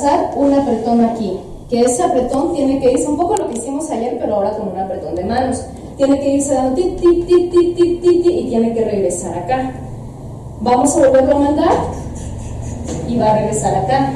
lanzar un apretón aquí, que ese apretón tiene que irse un poco lo que hicimos ayer, pero ahora con un apretón de manos. Tiene que irse dando ti, ti, ti, ti, ti, ti, ti, y tiene que regresar acá. Vamos a volverlo a mandar y va a regresar acá.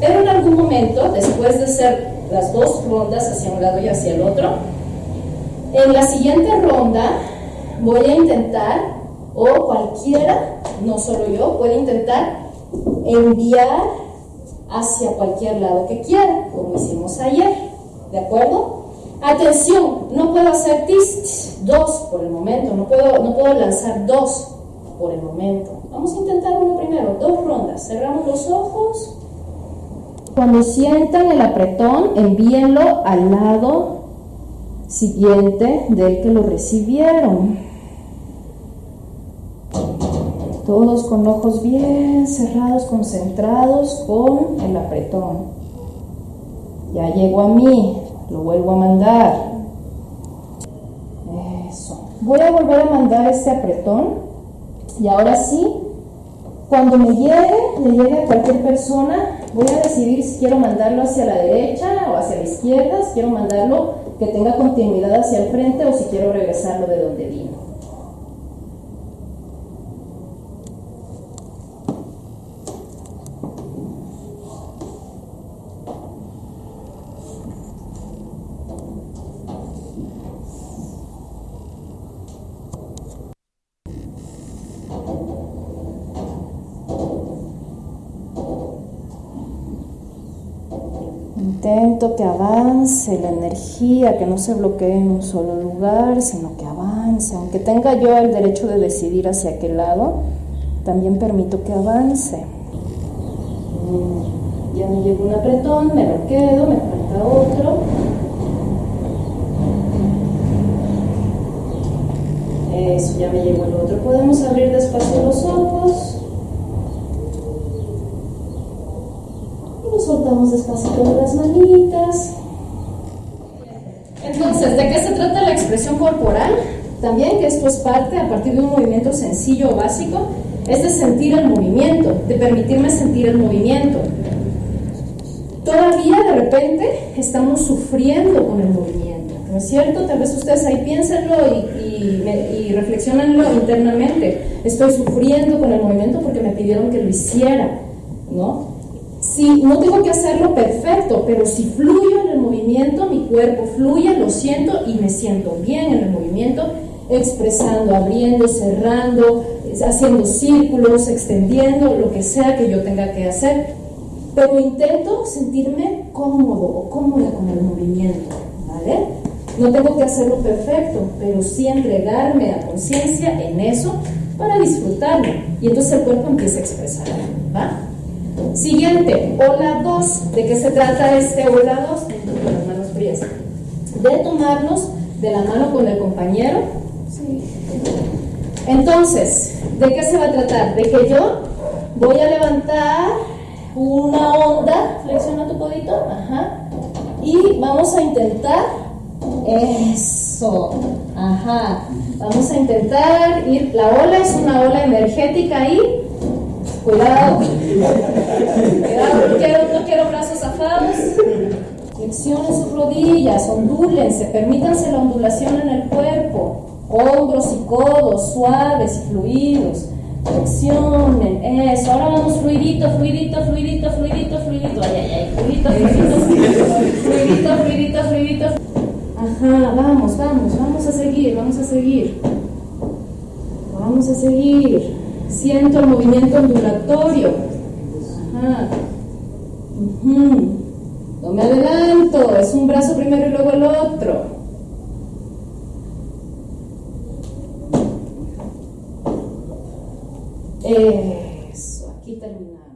Pero en algún momento, después de hacer las dos rondas hacia un lado y hacia el otro, en la siguiente ronda voy a intentar, o cualquiera, no solo yo, puede intentar enviar hacia cualquier lado que quiera, como hicimos ayer. ¿De acuerdo? Atención, no puedo hacer dos por el momento, no puedo, no puedo lanzar dos por el momento. Vamos a intentar uno primero, dos rondas. Cerramos los ojos. Cuando sientan el apretón, envíenlo al lado siguiente del que lo recibieron. Todos con ojos bien cerrados, concentrados con el apretón. Ya llegó a mí, lo vuelvo a mandar. Eso. Voy a volver a mandar este apretón. Y ahora sí, cuando me llegue, le llegue a cualquier persona, voy a decidir si quiero mandarlo hacia la derecha o hacia la izquierda, si quiero mandarlo que tenga continuidad hacia el frente o si quiero regresarlo de donde vino. Intento que avance la energía, que no se bloquee en un solo lugar, sino que avance. Aunque tenga yo el derecho de decidir hacia qué lado, también permito que avance. Mm, ya me llegó un apretón, me lo quedo, me falta otro. Eso, ya me llegó el otro. Podemos abrir despacio los ojos. Soltamos despacito de las manitas. Entonces, ¿de qué se trata la expresión corporal? También que esto es parte, a partir de un movimiento sencillo o básico, es de sentir el movimiento, de permitirme sentir el movimiento. Todavía de repente estamos sufriendo con el movimiento, ¿no es cierto? Tal vez ustedes ahí piénsenlo y, y, y reflexionenlo internamente. Estoy sufriendo con el movimiento porque me pidieron que lo hiciera, ¿no? Si no tengo que hacerlo perfecto, pero si fluyo en el movimiento, mi cuerpo fluye, lo siento y me siento bien en el movimiento, expresando, abriendo, cerrando, haciendo círculos, extendiendo, lo que sea que yo tenga que hacer. Pero intento sentirme cómodo o cómoda con el movimiento, ¿vale? No tengo que hacerlo perfecto, pero sí entregarme a conciencia en eso para disfrutarlo. Y entonces el cuerpo empieza a expresar, ¿va? Siguiente, ola 2. ¿De qué se trata este ola 2? Con las manos frías. De tomarnos de la mano con el compañero. Entonces, ¿de qué se va a tratar? De que yo voy a levantar una onda, flexiona tu codito, ajá, y vamos a intentar eso, ajá, vamos a intentar ir, la ola es una ola energética ahí, Cuidado. Cuidado, no quiero, no quiero brazos zafados. Flexionen sus rodillas, ondúlense, permítanse la ondulación en el cuerpo. Hombros y codos suaves y fluidos. Flexionen, eso. Ahora vamos fluidito, fluidito, fluidito, fluidito, fluidito. Ay, ay, ay, fluidito, fluidito, fluidito, fluidito, fluidito. Ajá, vamos, vamos, vamos a seguir, vamos a seguir. Vamos a seguir. Siento el movimiento ondulatorio. Ajá. No me adelanto, es un brazo primero y luego el otro. Eso, aquí terminamos.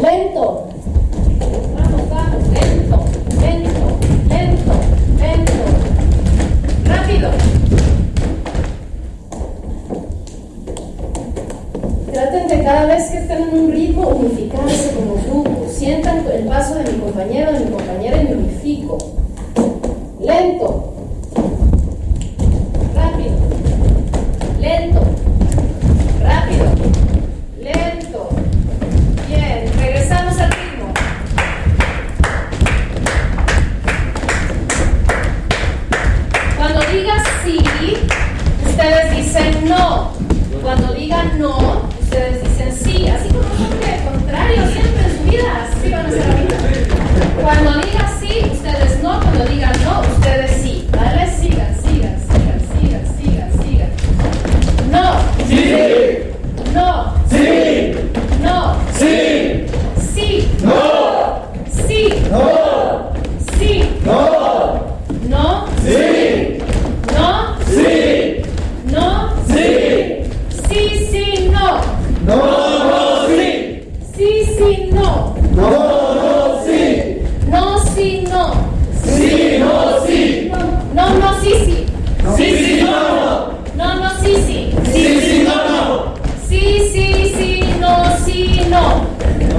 Lento. Vamos, vamos, lento, lento, lento, lento. Rápido. Traten de cada vez que estén en un ritmo unificarse como grupo. Sientan el paso de mi compañero, de mi compañera y me unifico. Lento.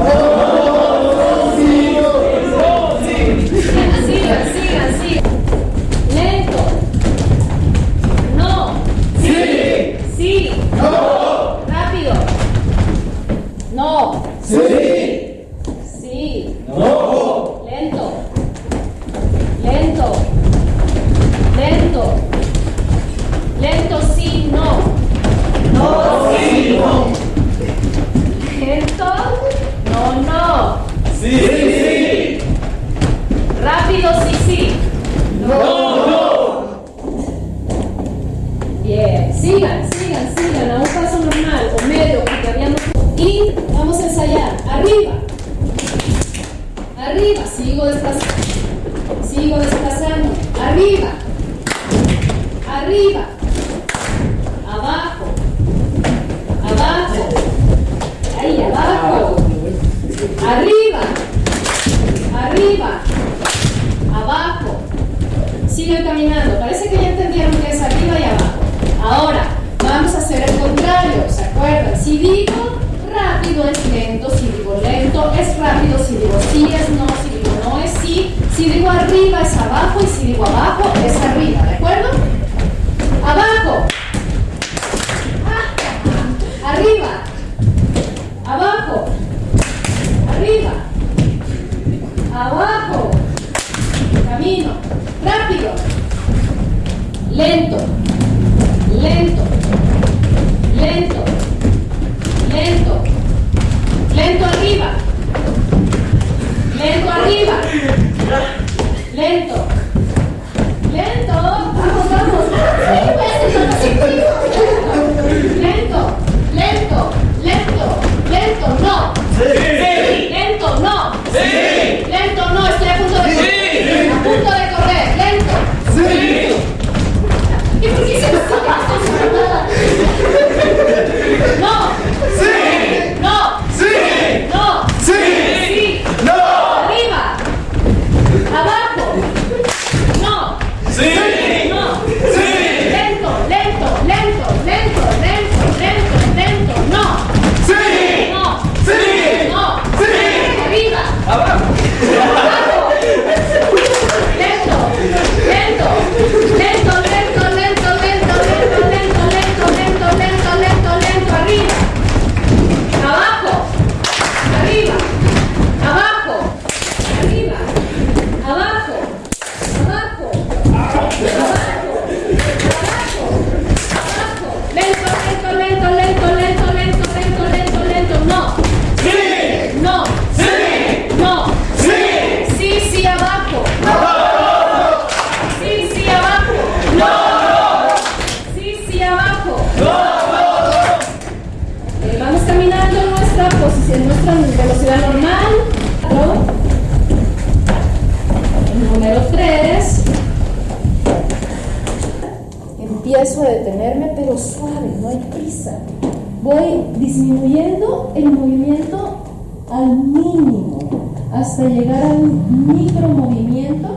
오! Bien, sigan, sigan, sigan, a un paso normal o medio, porque habíamos... Y vamos a ensayar, arriba, arriba, sigo desplazando, sigo desplazando, arriba, arriba, abajo, abajo, ahí, abajo, arriba, arriba, abajo, sigan caminando. digo rápido es lento, si digo lento, es rápido, si digo sí es no, si digo no es sí, si digo arriba es abajo y si digo abajo es Lento. Lento arriba. Lento arriba. Lento. Lento. Vamos, vamos. Lento. Lento. Lento. Lento. No. esfuerzo de detenerme, pero suave, no hay prisa. Voy disminuyendo el movimiento al mínimo hasta llegar al micro movimiento